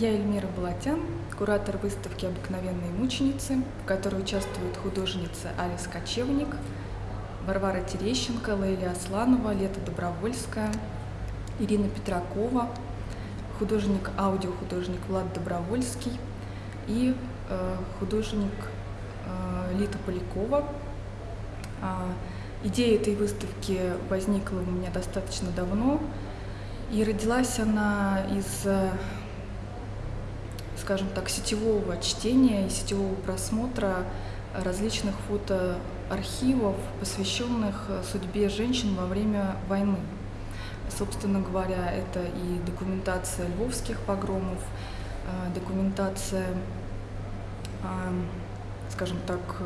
Я Эльмира Балатян, куратор выставки «Обыкновенные мученицы», в которой участвуют художницы Алис Кочевник, Варвара Терещенко, Лейля Асланова, Лета Добровольская, Ирина Петракова, художник, аудиохудожник Влад Добровольский и э, художник э, Лита Полякова. А, идея этой выставки возникла у меня достаточно давно, и родилась она из скажем так, сетевого чтения и сетевого просмотра различных фотоархивов, посвященных судьбе женщин во время войны. Собственно говоря, это и документация львовских погромов, э, документация, скажем так, э,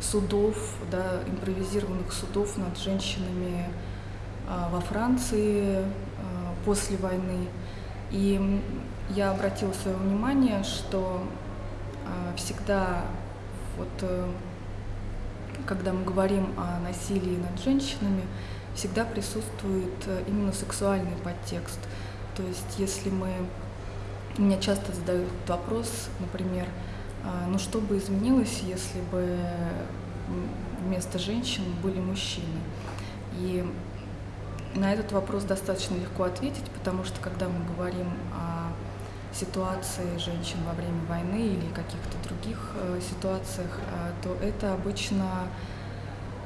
судов, да, импровизированных судов над женщинами э, во Франции после войны. И я обратила свое внимание, что э, всегда, вот, э, когда мы говорим о насилии над женщинами, всегда присутствует э, именно сексуальный подтекст. То есть, если мы... Меня часто задают вопрос, например, э, ну что бы изменилось, если бы вместо женщин были мужчины? И на этот вопрос достаточно легко ответить, потому что когда мы говорим о ситуации женщин во время войны или каких-то других э, ситуациях, э, то это обычно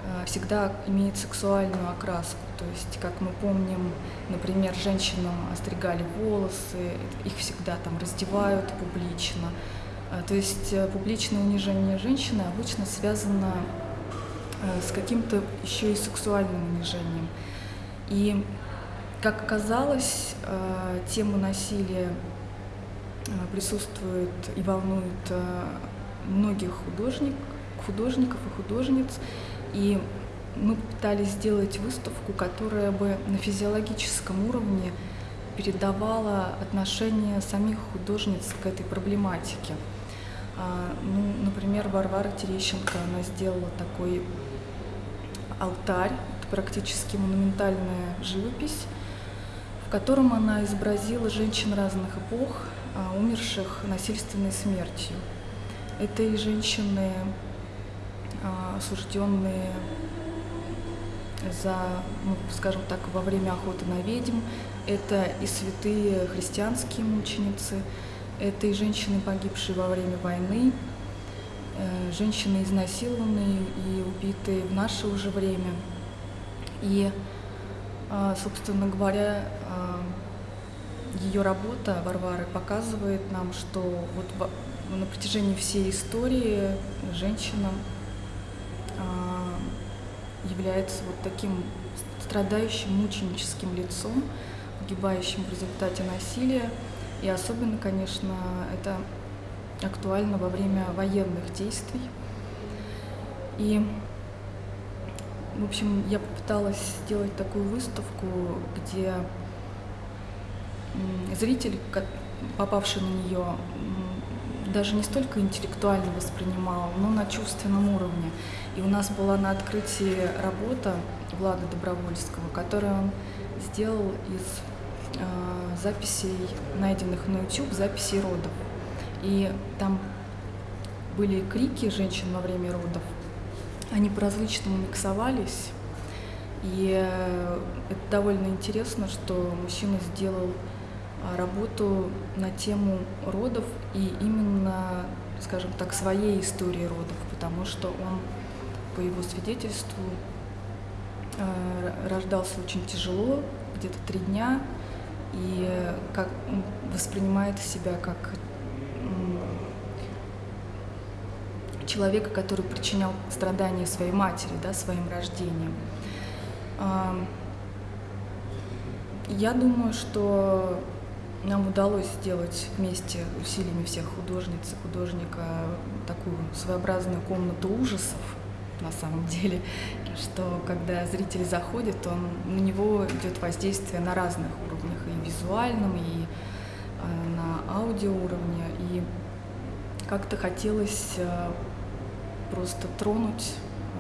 э, всегда имеет сексуальную окраску. То есть, как мы помним, например, женщинам остригали волосы, их всегда там раздевают публично. То есть публичное унижение женщины обычно связано с каким-то еще и сексуальным унижением. И, как оказалось, тема насилия Э, присутствует и волнует э, многих художник, художников и художниц. И мы пытались сделать выставку, которая бы на физиологическом уровне передавала отношение самих художниц к этой проблематике. А, ну, например, Варвара Терещенко, она сделала такой алтарь, практически монументальная живопись, в котором она изобразила женщин разных эпох, а, умерших насильственной смертью. Это и женщины, а, осужденные за, ну, скажем так, во время охоты на ведьм, это и святые христианские мученицы, это и женщины, погибшие во время войны, э, женщины изнасилованные и убитые в наше уже время. И, а, собственно говоря, ее работа Варвары показывает нам, что вот на протяжении всей истории женщина а, является вот таким страдающим мученическим лицом, погибающим в результате насилия. И особенно, конечно, это актуально во время военных действий. И, в общем, я попыталась сделать такую выставку, где зритель, попавший на нее, даже не столько интеллектуально воспринимал, но на чувственном уровне. И у нас была на открытии работа Влада Добровольского, которую он сделал из э, записей, найденных на YouTube, записей родов. И там были крики женщин во время родов, они по-различному миксовались. И э, это довольно интересно, что мужчина сделал а, работу на тему родов и именно, скажем так, своей истории родов, потому что он, по его свидетельству, а, рождался очень тяжело, где-то три дня, и как воспринимает себя как человека, который причинял страдания своей матери, да, своим рождением. Я думаю, что нам удалось сделать вместе усилиями всех художниц и художника такую своеобразную комнату ужасов на самом деле, что когда зритель заходит, он, на него идет воздействие на разных уровнях, и визуальном, и э, на аудио уровне, и как-то хотелось э, просто тронуть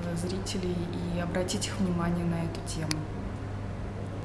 э, зрителей и обратить их внимание на эту тему.